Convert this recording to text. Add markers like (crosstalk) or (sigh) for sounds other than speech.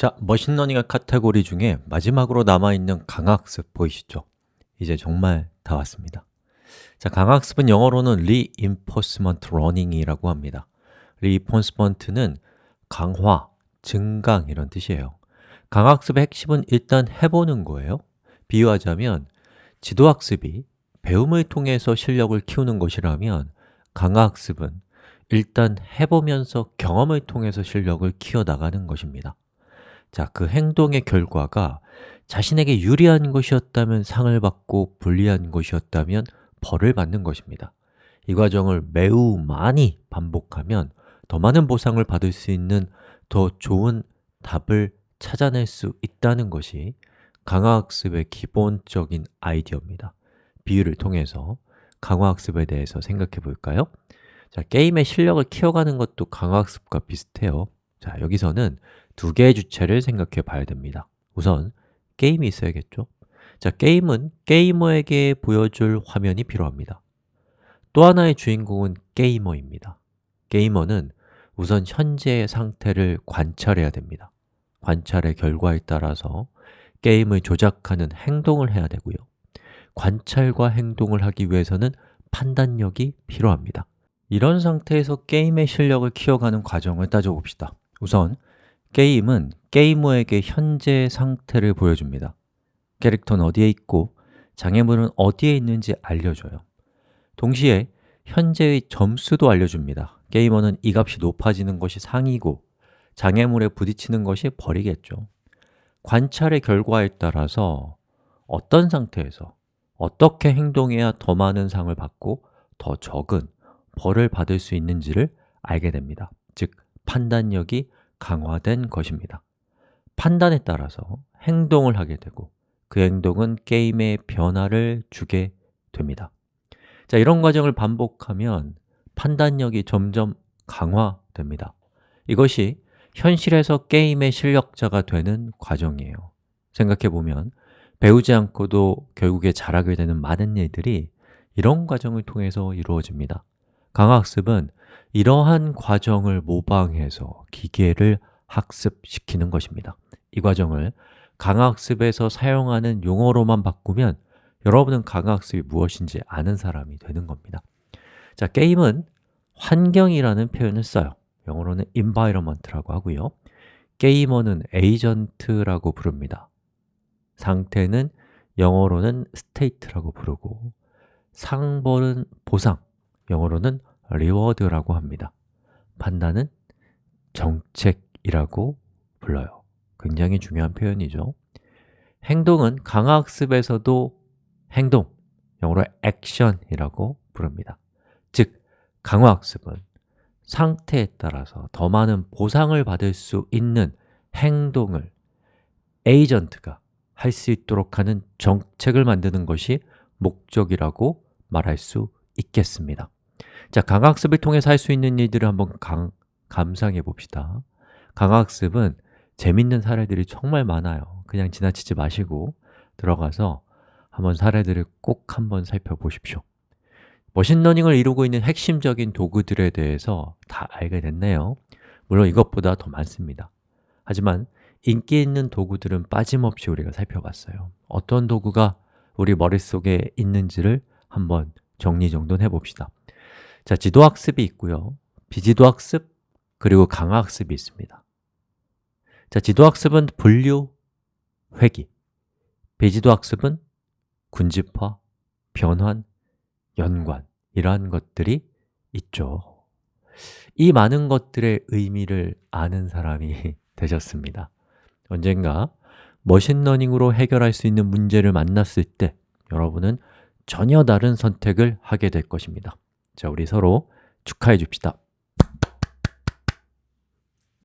자, machine learning의 카테고리 중에 마지막으로 남아있는 강화학습 보이시죠? 이제 정말 다 왔습니다. 자, 강화학습은 영어로는 Reinforcement Learning이라고 합니다. Reinforcement는 강화, 증강 이런 뜻이에요. 강화학습의 핵심은 일단 해보는 거예요. 비유하자면 지도학습이 배움을 통해서 실력을 키우는 것이라면 강화학습은 일단 해보면서 경험을 통해서 실력을 키워나가는 것입니다 자, 그 행동의 결과가 자신에게 유리한 것이었다면 상을 받고 불리한 것이었다면 벌을 받는 것입니다. 이 과정을 매우 많이 반복하면 더 많은 보상을 받을 수 있는 더 좋은 답을 찾아낼 수 있다는 것이 강화학습의 기본적인 아이디어입니다. 비유를 통해서 강화학습에 대해서 생각해 볼까요? 자, 게임의 실력을 키워가는 것도 강화학습과 비슷해요 자, 여기서는 두 개의 주체를 생각해 봐야 됩니다. 우선 게임이 있어야겠죠? 자, 게임은 게이머에게 보여줄 화면이 필요합니다. 또 하나의 주인공은 게이머입니다. 게이머는 우선 현재의 상태를 관찰해야 됩니다. 관찰의 결과에 따라서 게임을 조작하는 행동을 해야 되고요. 관찰과 행동을 하기 위해서는 판단력이 필요합니다. 이런 상태에서 게임의 실력을 키워가는 과정을 따져봅시다 우선 게임은 게이머에게 현재 상태를 보여줍니다. 캐릭터는 어디에 있고 장애물은 어디에 있는지 알려줘요. 동시에 현재의 점수도 알려줍니다. 게이머는 이 값이 높아지는 것이 상이고 장애물에 부딪히는 것이 벌이겠죠. 관찰의 결과에 따라서 어떤 상태에서 어떻게 행동해야 더 많은 상을 받고 더 적은 벌을 받을 수 있는지를 알게 됩니다. 즉, 판단력이 강화된 것입니다. 판단에 따라서 행동을 하게 되고 그 행동은 게임에 변화를 주게 됩니다. 자, 이런 과정을 반복하면 판단력이 점점 강화됩니다. 이것이 현실에서 게임의 실력자가 되는 과정이에요. 생각해보면 배우지 않고도 결국에 잘하게 되는 많은 일들이 이런 과정을 통해서 이루어집니다. 강학습은 이러한 과정을 모방해서 기계를 학습시키는 것입니다. 이 과정을 강학습에서 사용하는 용어로만 바꾸면 여러분은 강학습이 무엇인지 아는 사람이 되는 겁니다. 자, 게임은 환경이라는 표현을 써요. 영어로는 environment라고 하고요. 게이머는 에이전트라고 부릅니다. 상태는 영어로는 state라고 부르고 상벌은 보상, 영어로는 reward라고 합니다. 판단은 정책이라고 불러요. 굉장히 중요한 표현이죠. 행동은 강학습에서도 행동, 영어로 action이라고 부릅니다. 즉, 강화학습은 상태에 따라서 더 많은 보상을 받을 수 있는 행동을 에이전트가 할 수 있도록 하는 정책을 만드는 것이 목적이라고 말할 수 있겠습니다 자, 강학습을 통해서 할 수 있는 일들을 한번 강, 감상해 봅시다. 강화학습은 재밌는 사례들이 정말 많아요. 그냥 지나치지 마시고 들어가서 한번 사례들을 꼭 한번 살펴보십시오. machine learning을 이루고 있는 핵심적인 도구들에 대해서 다 알게 됐네요. 물론 이것보다 더 많습니다. 하지만 인기 있는 도구들은 빠짐없이 우리가 살펴봤어요. 어떤 도구가 우리 머릿속에 있는지를 한번 정리정돈해 봅시다 자, 지도학습이 있고요. 비지도학습, 그리고 강화학습이 있습니다. 자, 지도학습은 분류, 회기. 비지도학습은 군집화, 변환, 연관 이러한 것들이 있죠. 이 많은 것들의 의미를 아는 사람이 (laughs) 되셨습니다. 언젠가 머신러닝으로 해결할 수 있는 문제를 만났을 때 여러분은 전혀 다른 선택을 하게 될 것입니다 자, 우리 서로 축하해 줍시다